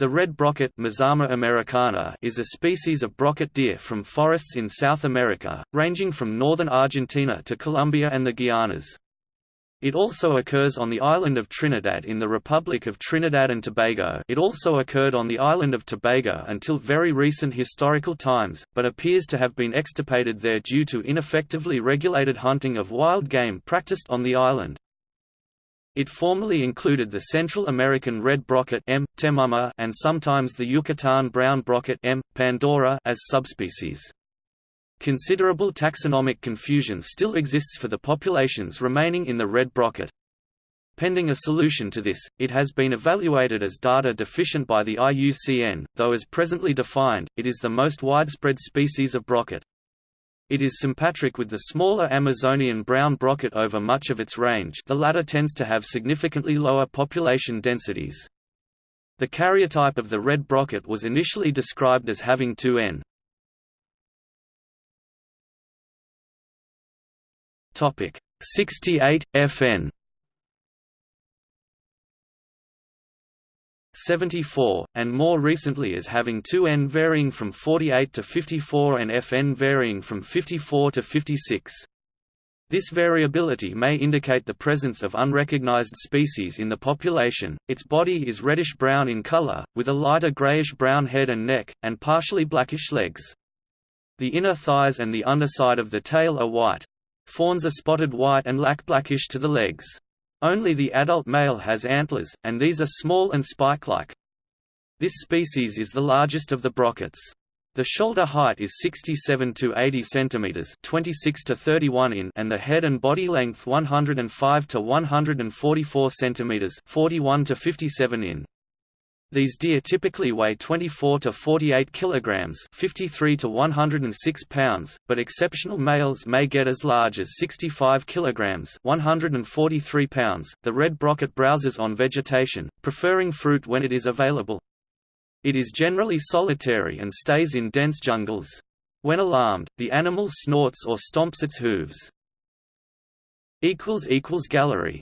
The red brocket americana is a species of brocket deer from forests in South America, ranging from northern Argentina to Colombia and the Guianas. It also occurs on the island of Trinidad in the Republic of Trinidad and Tobago it also occurred on the island of Tobago until very recent historical times, but appears to have been extirpated there due to ineffectively regulated hunting of wild game practiced on the island. It formerly included the Central American red brocket M. temama and sometimes the Yucatan brown brocket M. pandora as subspecies. Considerable taxonomic confusion still exists for the populations remaining in the red brocket. Pending a solution to this, it has been evaluated as data deficient by the IUCN, though as presently defined, it is the most widespread species of brocket. It is sympatric with the smaller Amazonian brown brocket over much of its range the latter tends to have significantly lower population densities. The karyotype of the red brocket was initially described as having 2n. Topic 68 FN 74, and more recently as having 2n varying from 48 to 54 and fn varying from 54 to 56. This variability may indicate the presence of unrecognized species in the population. Its body is reddish-brown in color, with a lighter grayish-brown head and neck, and partially blackish legs. The inner thighs and the underside of the tail are white. Fawns are spotted white and lack blackish to the legs. Only the adult male has antlers, and these are small and spike-like. This species is the largest of the brockets. The shoulder height is 67 to 80 centimeters, 26 to 31 in, and the head and body length 105 to 144 centimeters, 41 to 57 in. These deer typically weigh 24 to 48 kilograms, 53 to 106 pounds, but exceptional males may get as large as 65 kilograms, 143 pounds. The red brocket browses on vegetation, preferring fruit when it is available. It is generally solitary and stays in dense jungles. When alarmed, the animal snorts or stomps its hooves. equals equals Gallery